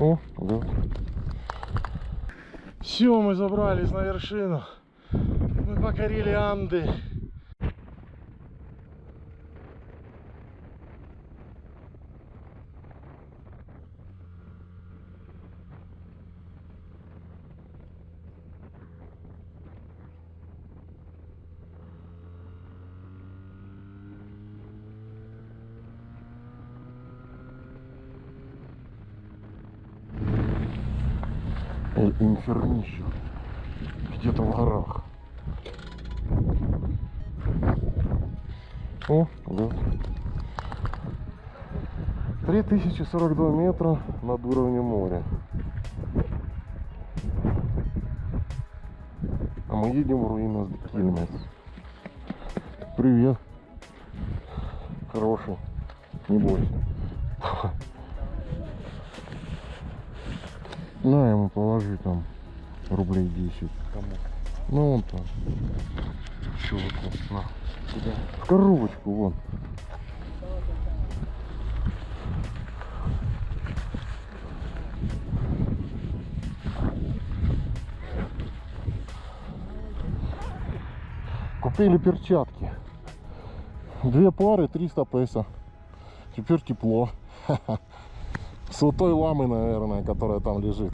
О, да. Все, мы забрались на вершину. Мы покорили Анды. Инфернищу. Где-то в горах. О, да. 3042 метра над уровнем моря. А мы едем в руины Кильмес. Привет. Хороший. Не бойся. На ему положи там рублей 10. Кому? Ну вон там. Чуваку. На. В коробочку вон. Купили перчатки. Две пары, 300 песо. Теперь тепло. С вот той ламы, наверное, которая там лежит.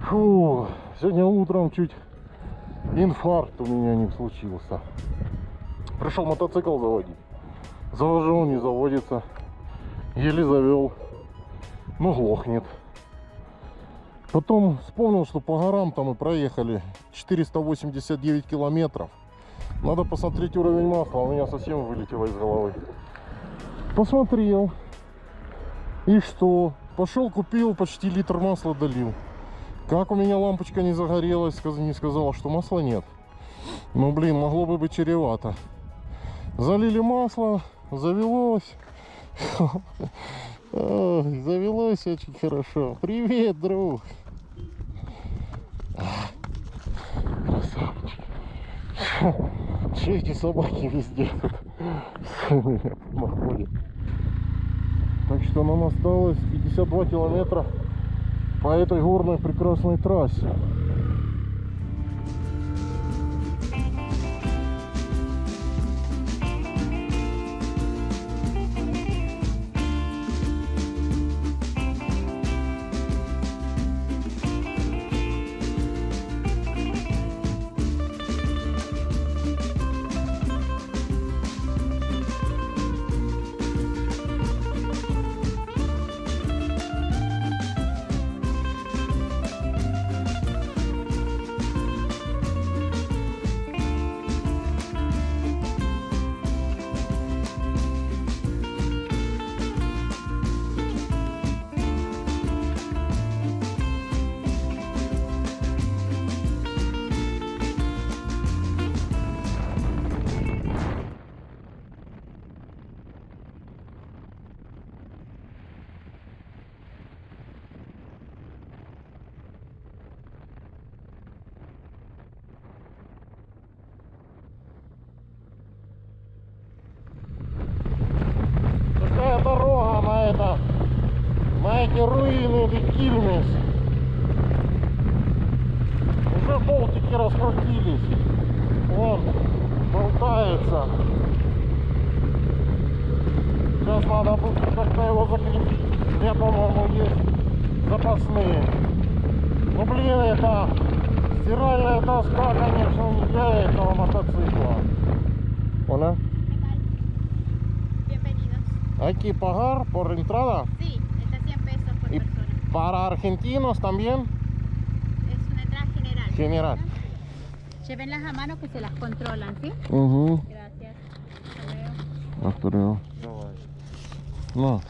Фу, сегодня утром чуть инфаркт у меня не случился. Пришел мотоцикл заводить. Завожу, не заводится. Еле завел. Ну, глохнет. Потом вспомнил, что по горам там мы проехали 489 километров. Надо посмотреть уровень масла, у меня совсем вылетело из головы. Посмотрел. И что? Пошел, купил, почти литр масла долил. Как у меня лампочка не загорелась, не сказала, что масла нет. Ну, блин, могло бы быть чревато. Залили масло, завелось. Завелось очень хорошо. Привет, друг. Красавчик. Че эти собаки везде тут находят? Так что нам осталось 52 километра по этой горной прекрасной трассе. Эти руины Викильмес. Уже болтики раскрутились. Вон, болтается. Сейчас надо будет как-то его закрепить. Где, по-моему, есть запасные. Ну, блин, это стиральная доска, конечно, не для этого мотоцикла. Hola. Bienvenidos. Hay que pagar por entrada. Sí, para argentinos también. Es una entrada general. General. Llévenlas a mano que se las controlan, ¿sí? Угу. Gracias. Hasta luego. Повторяю. Давай. На.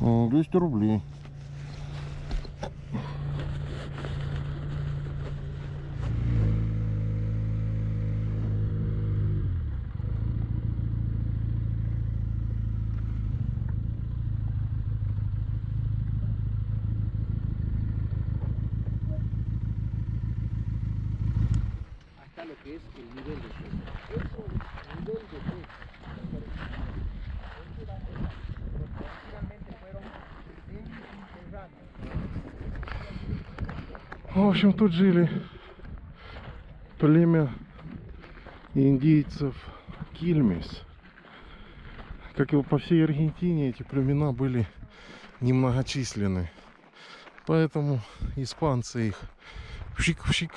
М, 200 рублей. Que es el de enterrados. В общем, тут жили племя индейцев Кильмес. Как и по всей Аргентине, эти племена были немногочисленны. Поэтому испанцы их пшик-пшик.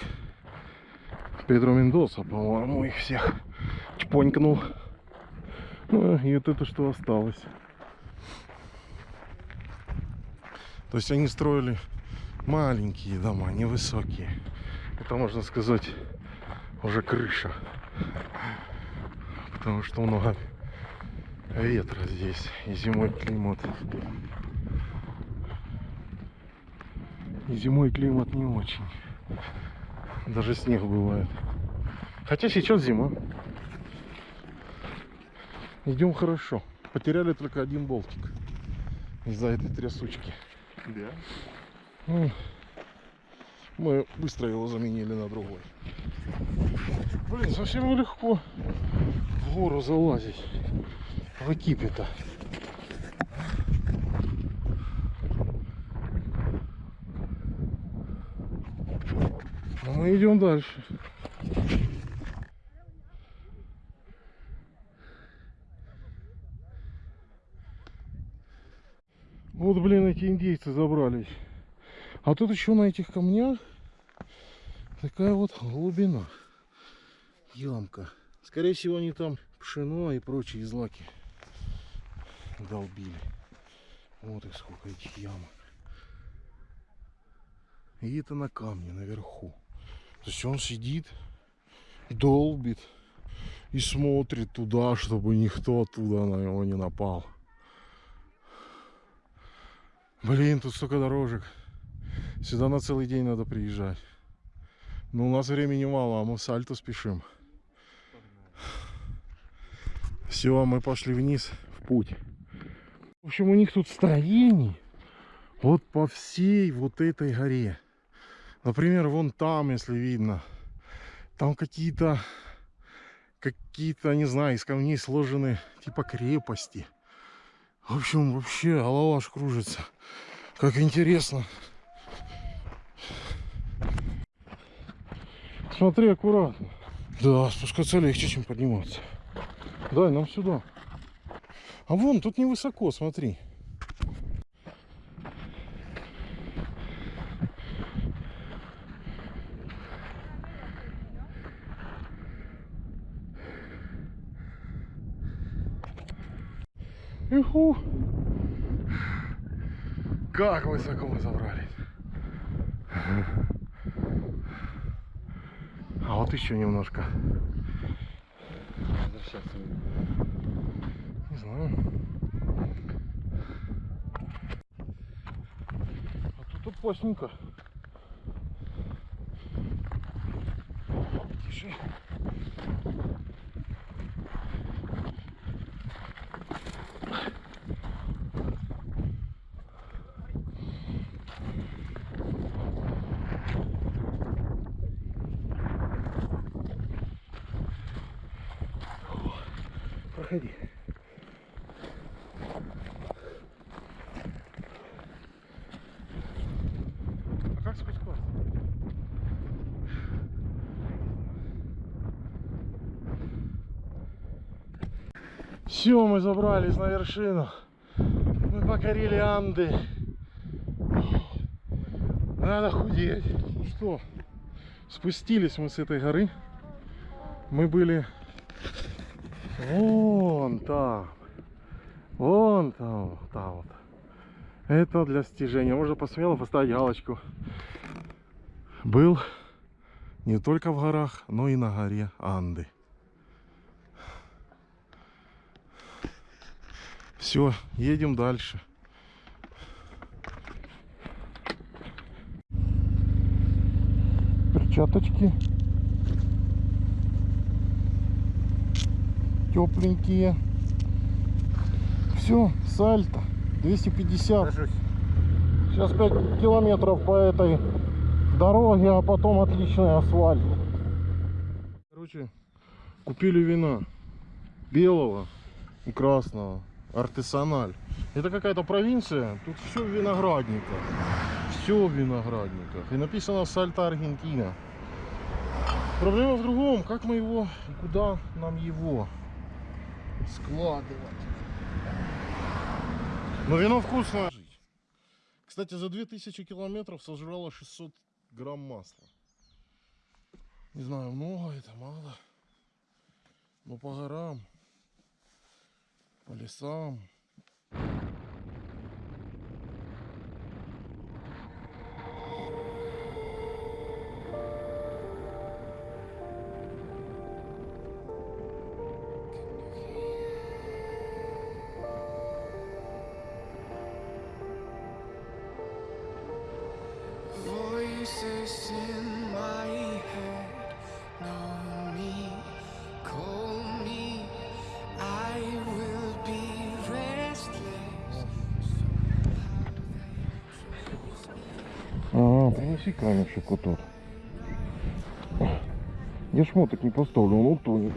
Педро Мендоса, по-моему, их всех чпонькнул. Ну, и вот это что осталось. То есть они строили маленькие дома, невысокие. Это, можно сказать, уже крыша. Потому что много ветра здесь. И зимой климат. И зимой климат не очень. Даже снег бывает. Хотя сейчас зима. Идем хорошо. Потеряли только один болтик. Из-за этой трясучки. Да. Ну, Мы быстро его заменили на другой. Блин, совсем нелегко в гору залазить. В экипе-то. Но мы идем дальше. Вот, блин, эти индейцы забрались. А тут еще на этих камнях такая вот глубина. Ямка. Скорее всего, они там пшено и прочие злаки долбили. Вот их сколько этих ямок. И это на камне наверху. То есть он сидит, долбит и смотрит туда, чтобы никто оттуда на него не напал. Блин, тут столько дорожек. Сюда на целый день надо приезжать. Но у нас времени мало, а мы в сальто спешим. Все, мы пошли вниз в путь. В общем, у них тут строений вот по всей вот этой горе. Например, вон там, если видно, там какие-то, какие-то, не знаю, из камней сложены типа крепости. В общем, вообще голова аж кружится. Как интересно. Смотри, аккуратно. Да, спускаться легче, чем подниматься. Дай нам сюда. А вон, тут невысоко, смотри. Иху. Как высоко мы забрались. А вот еще немножко. Возвращаться. Не знаю. А тут опасненько. Тише. Проходи. А как спускаться? Все, мы забрались на вершину. Мы покорили Анды. Надо худеть. Ну что, спустились мы с этой горы. Мы были Вон там. Вон там, там вот. Это для стяжения. Можно посмело поставить галочку. Был не только в горах, но и на горе Анды. Все, едем дальше. Перчаточки. тепленькие. Все, сальто 250. Сажусь. Сейчас 5 километров по этой дороге, а потом отличный асфальт. Короче, купили вина. Белого и красного. Артесаналь. Это какая-то провинция. Тут все в виноградниках. Все в виноградниках. И написано Сальта Аргентина. Проблема в другом. Как мы его и куда нам его складывать? Но вино вкусное. Кстати, за 2000 километров сожрало 600 грамм масла. Не знаю, много это, мало. Но по горам, по лесам. Принеси камешек вот тот. Я шмоток не поставлю, он утонет.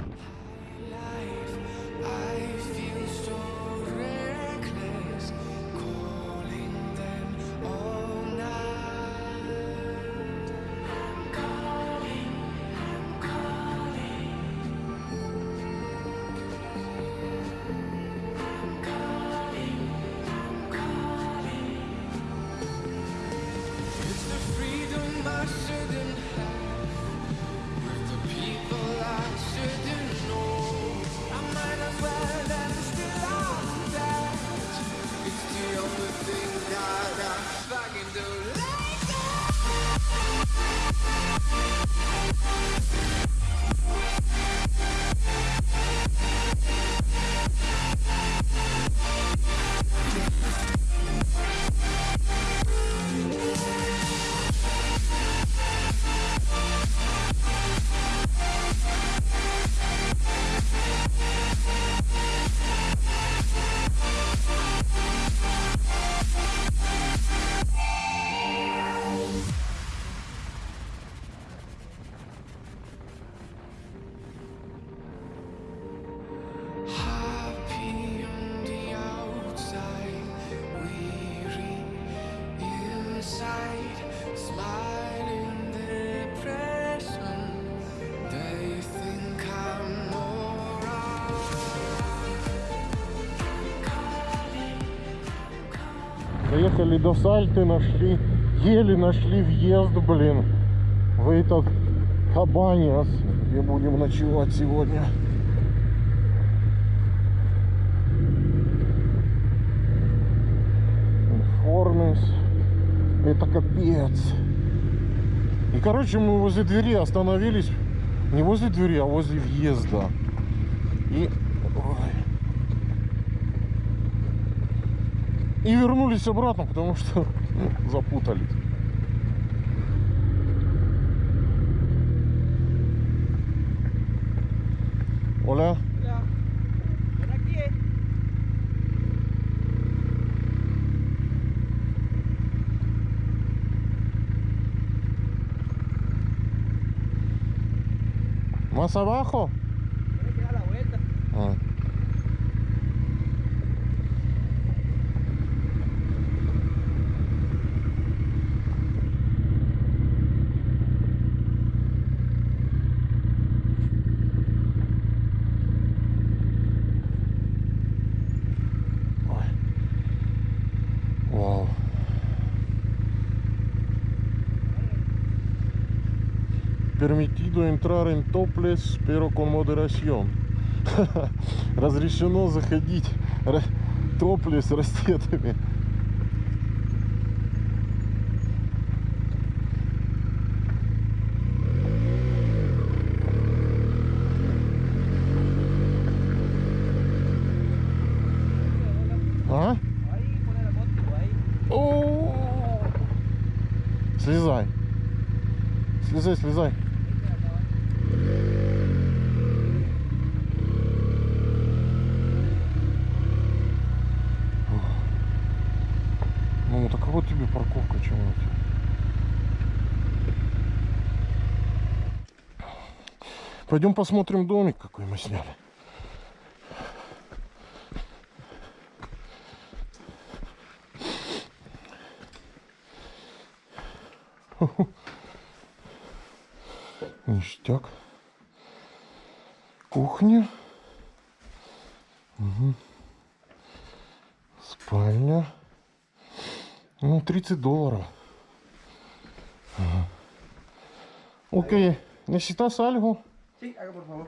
Доехали до Сальты, нашли, еле нашли въезд, блин, в этот Хабаниас, где будем ночевать сегодня. Информис. Это капец. И, короче, мы возле двери остановились. Не возле двери, а возле въезда. И... ой. И вернулись обратно, потому что запутались. Оля, más abajo. Ah. Ой. Вау. Permitido entrar en topless, pero con moderación. Разрешено заходить топлес растетами. А? Слезай. Слезай, слезай. Ну, так вот тебе парковка, чего Пойдем посмотрим домик, какой мы сняли. Ништяк. Кухня. Мгм. Спальня. Ну, 30 долларов. Ага. Ok, ¿necesitas algo? Sí, haga por favor.